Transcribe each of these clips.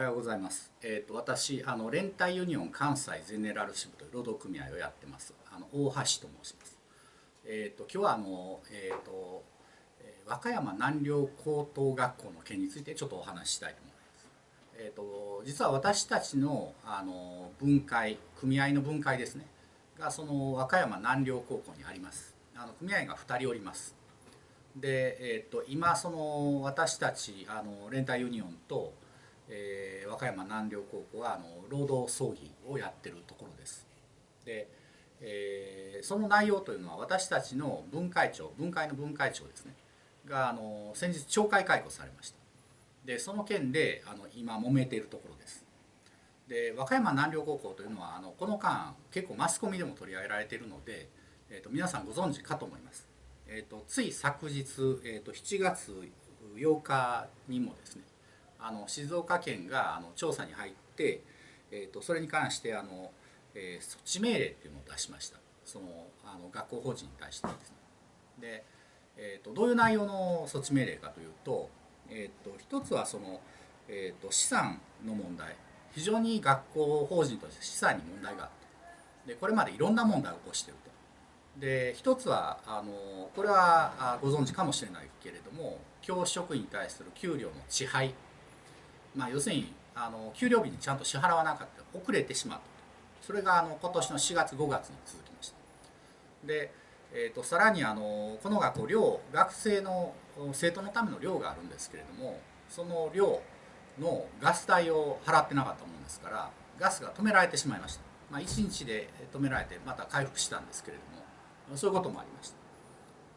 はようございます。えっ、ー、と私あの連帯ユニオン関西ゼネラル支部という労働組合をやってます。あの大橋と申します。えっ、ー、と今日はあのえっ、ー、と和歌山南陵高等学校の件についてちょっとお話ししたいと思います。えっ、と実は私たちのあの分会組合の分会ですねがその和歌山南陵高校にあります。あの組合が2人おります。で、えー、と今その私たちあの連帯ユニオンとえー、和歌山南陵高校はあの労働争議をやってるところです。で、えー、その内容というのは私たちの分会長分会の分会長ですねがあの先日懲戒解雇されました。でその件であの今揉めているところです。で和歌山南陵高校というのはあのこの間結構マスコミでも取り上げられているので、えーと、皆さんご存知かと思います。えーと、つい昨日、えーと7月8日にもですねあの静岡県があの調査に入って、えーと、それに関してあの、えー、措置命令っていうのを出しましたそのあの学校法人に対してですね。で、えーと、どういう内容の措置命令かというと,、えーと、一つはその、えー、と資産の問題非常に学校法人として資産に問題があってでこれまでいろんな問題を起こしてると。で一つはあのこれはご存知かもしれないけれども教職員に対する給料の遅配まあ、要するにあの給料日にちゃんと支払わなかった遅れてしまった。それがあの今年の4月5月に続きました。で、えーと、さらにあのこの学校寮学生の生徒のための寮があるんですけれどもその寮のガス代を払ってなかったものですからガスが止められてしまいました、まあ、1日で止められてまた回復したんですけれどもそういうこともありました。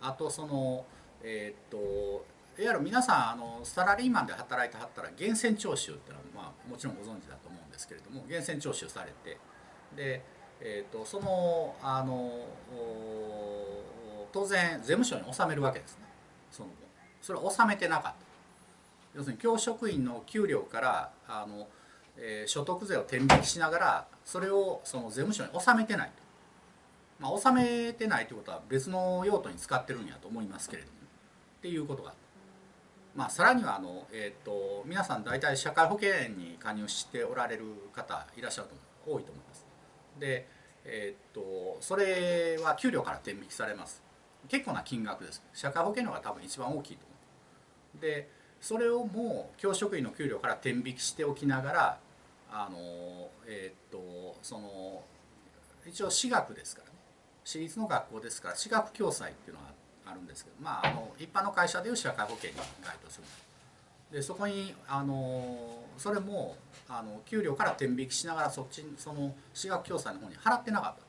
あとそのえっ、ー、といわゆる皆さんあのサラリーマンで働いてはったら源泉徴収っていうのは、まあ、もちろんご存知だと思うんですけれども源泉徴収されてで、えーと、そのあの当然税務署に納めるわけですね。そのそれを納めてなかった。要するに教職員の給料からあの、えー、所得税を天引きしながらそれをその税務署に納めてないと。まあ、納めてないということは別の用途に使ってるんやと思いますけれどもっていうことがあって。まあ、さらにはあの、えーと、皆さん大体社会保険に加入しておられる方いらっしゃると思う多いと思います。で、えーと、それは給料から転引きされます。結構な金額です。社会保険料が多分一番大きいと思う。でそれをもう教職員の給料から転引きしておきながらあの、えーとその一応私学ですからね私立の学校ですから私学共済っていうのはあってあるんですけど、まあ、あの一般の会社でいう社会保険に該当する。でそこにあのそれもあの給料から転引きしながらそっちにその私学共済の方に払ってなかったと。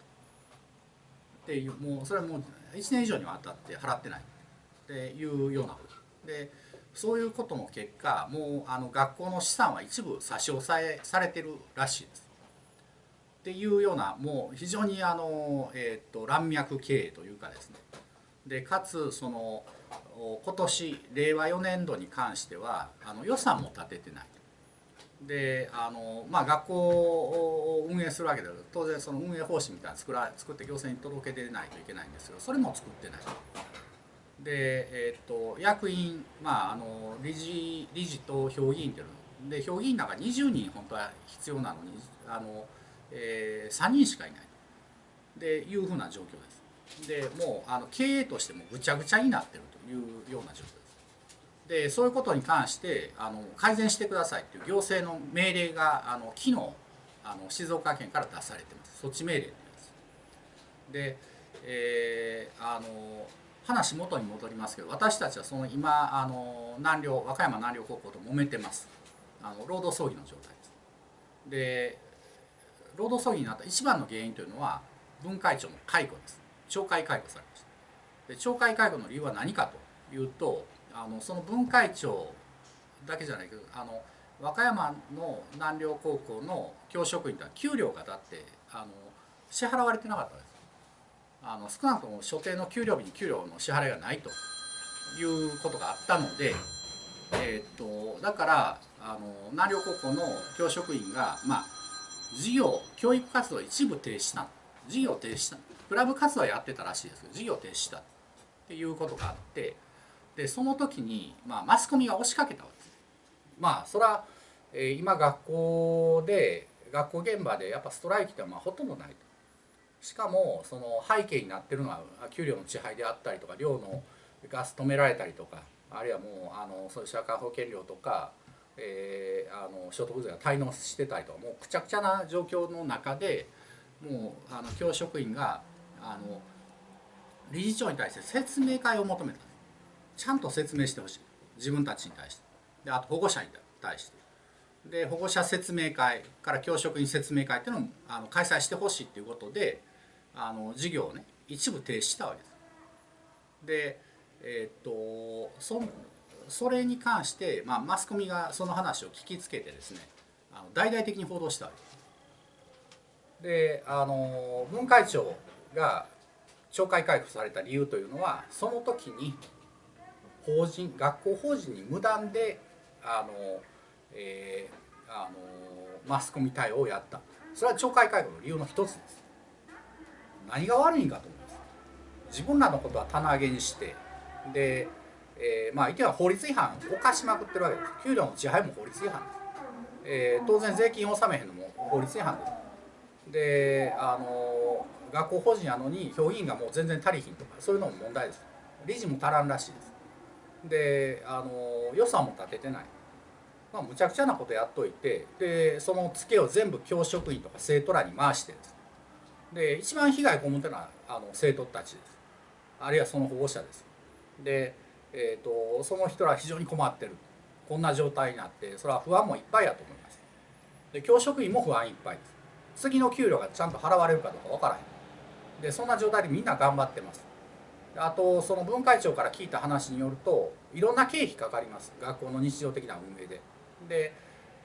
っていうもうそれもう1年以上にわたって払ってない。っていうようなこと。でそういうことの結果もうあの学校の資産は一部差し押さえされてるらしいです。っていうようなもう非常にあの、えー、と乱脈経営というかですね。でかつその今年令和4年度に関してはあの予算も立ててないであの、まあ、学校を運営するわけだけど当然その運営方針みたいな作ら作って行政に届け出ないといけないんですけどそれも作ってない。で、えー、っと役員、まあ、あの理事理事と評議員っていうので評議員なんか20人本当は必要なのにあの、えー、3人しかいないというふうな状況です。でもうあの経営としてもぐちゃぐちゃになってるというような状況です。でそういうことに関してあの改善してくださいっていう行政の命令があの昨日あの静岡県から出されてます措置命令って言います。で、えー、あの話元に戻りますけど私たちはその今あの南陵和歌山南陵高校と揉めてますあの労働争議の状態です。で労働争議になった一番の原因というのは分会長の解雇です。懲戒解雇されましたで懲戒解雇の理由は何かというとあのその分会長だけじゃないけどあの和歌山の南陵高校の教職員とは給料がだってあの支払われてなかったですあの少なくとも所定の給料日に給料の支払いがないということがあったので、えー、っとだからあの南陵高校の教職員がまあ事業教育活動一部停止した事業停止したクラブ活動やってたらしいですけど事業停止したっていうことがあってでその時に、まあ、マスコミが押しかけたわけです。まあそれは、え今学校で学校現場でやっぱストライキってまあほとんどないとしかもその背景になってるのは給料の遅配であったりとか寮のガス止められたりとかあるいはもうあのそういう社会保険料とか、えー、あの所得税が滞納してたりとかもうくちゃくちゃな状況の中でもうあの教職員があの理事長に対して説明会を求めたちゃんと説明してほしい自分たちに対してであと保護者に対してで保護者説明会から教職員説明会っていうのをあの開催してほしいっていうことであの授業をね一部停止したわけです。でえー、っとそそれに関して、まあ、マスコミがその話を聞きつけてですねあの大々的に報道したわけです。であの文会長が懲戒解雇された理由というのはその時に法人学校法人に無断であの、えー、あのマスコミ対応をやった。それは懲戒解雇の理由の一つです。何が悪いんかと思います。自分らのことは棚上げにしてで、えー、まあ言っては法律違反を犯しまくってるわけです。給料の支配も法律違反です、えー、当然税金納めへんのも法律違反です。であの学校法人やのに評議員がもう全然足りひんとかそういうのも問題です。理事も足らんらしいです。であの予算も立ててない、まあ、むちゃくちゃなことやっといてでそのツケを全部教職員とか生徒らに回してです。で一番被害被ってるのはあの生徒たちです。あるいはその保護者です。で、えーと、その人ら非常に困ってる。こんな状態になってそれは不安もいっぱいやと思います。で教職員も不安いっぱいです。次の給料がちゃんと払われるかどうか分からへん。でそんな状態でみんな頑張ってますあとその分会長から聞いた話によるといろんな経費かかります学校の日常的な運営で。で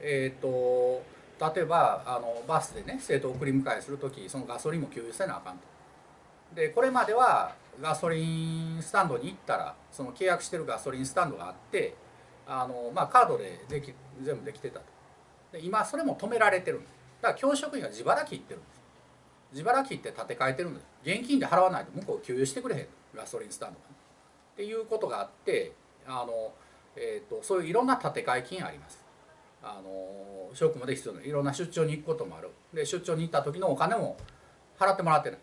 えっ、と例えばあのバスでね生徒を送り迎えする時そのガソリンも給油せなあかんと。でこれまではガソリンスタンドに行ったらその契約してるガソリンスタンドがあってあの、まあ、カードででき全部できてたと。で今それも止められてるんです。だから教職員が自腹切ってるんです。自腹切って立て替えてるんです。現金で払わないと向こう給油してくれへん。ガソリンスタンドが。っていうことがあってあの、えーと、そういういろんな建て替え金あります。あの職務で必要ないろんな出張に行くこともあるで出張に行った時のお金も払ってもらってない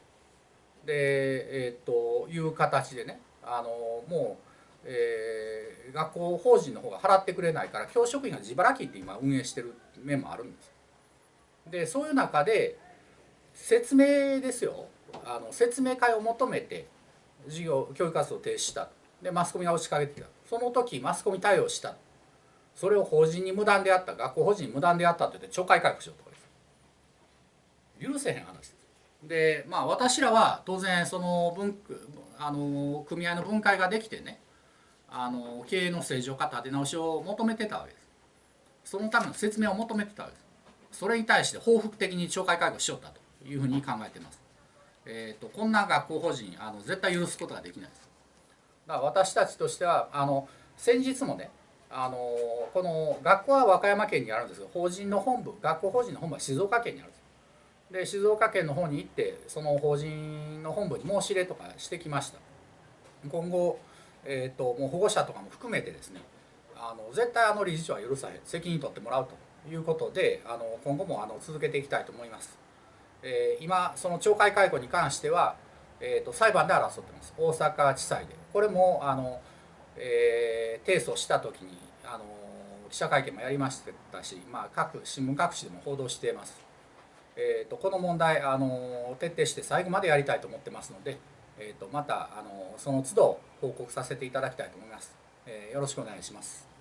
でえっ、ー、という形でねあのもう、えー、学校法人の方が払ってくれないから教職員が自腹金って今運営してる面もあるんですでそういう中で説明ですよ。あの説明会を求めて授業教育活動を停止した。でマスコミが押しかけてきた。その時マスコミ対応した。それを法人に無断であった。学校法人に無断であったって言って懲戒解雇しようとかです許せへん話です。でまあ私らは当然その分あの組合の分解ができてねあの経営の正常化立て直しを求めてたわけです。そのための説明を求めてたわけです。それに対して報復的に懲戒解雇しよったと。いうふうに考えてますえーと、こんな学校法人あの絶対許すことができないです。だから私たちとしてはあの先日もねあのこの学校は和歌山県にあるんですけど法人の本部学校法人の本部は静岡県にあるんです。で静岡県の方に行ってその法人の本部に申し入れとかしてきました。今後、えーと、もう保護者とかも含めてですねあの絶対あの理事長は許さへん責任取ってもらうということであの今後もあの続けていきたいと思います。えー、今その懲戒解雇に関しては、えーと、裁判で争ってます。大阪地裁で。これもあの、えー、提訴した時にあの記者会見もやりましたし、まあ、各新聞各紙でも報道しています、えーと、この問題あの徹底して最後までやりたいと思ってますので、えーと、またあのその都度報告させていただきたいと思います、えー、よろしくお願いします。